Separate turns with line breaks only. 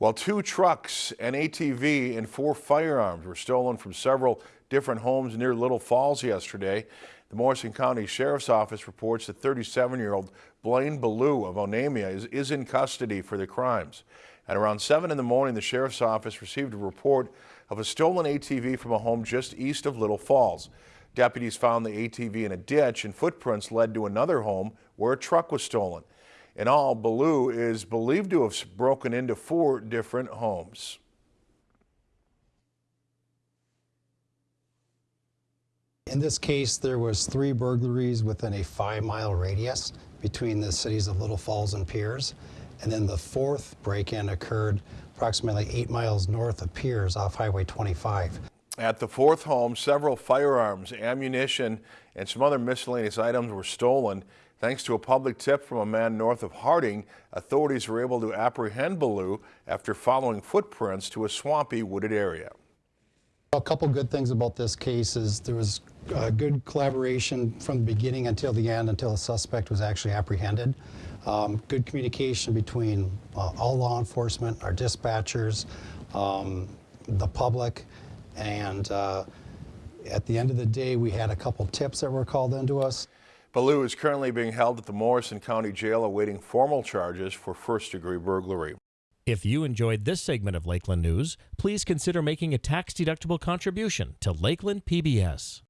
While two trucks, an ATV, and four firearms were stolen from several different homes near Little Falls yesterday, the Morrison County Sheriff's Office reports that 37-year-old Blaine Ballou of Onamia is, is in custody for the crimes. At around 7 in the morning, the Sheriff's Office received a report of a stolen ATV from a home just east of Little Falls. Deputies found the ATV in a ditch and footprints led to another home where a truck was stolen. In all, Ballou is believed to have broken into four different homes.
In this case, there was three burglaries within a five-mile radius between the cities of Little Falls and Pierz. And then the fourth break-in occurred approximately eight miles north of Pierz off Highway 25.
At the fourth home, several firearms, ammunition, and some other miscellaneous items were stolen. Thanks to a public tip from a man north of Harding, authorities were able to apprehend Ballou after following footprints to a swampy wooded area.
A couple good things about this case is there was uh, good collaboration from the beginning until the end, until the suspect was actually apprehended. Um, good communication between uh, all law enforcement, our dispatchers, um, the public, and uh, at the end of the day, we had a couple tips that were called into us.
Ballou is currently being held at the Morrison County Jail awaiting formal charges for first-degree burglary.
If you enjoyed this segment of Lakeland News, please consider making a tax-deductible contribution to Lakeland PBS.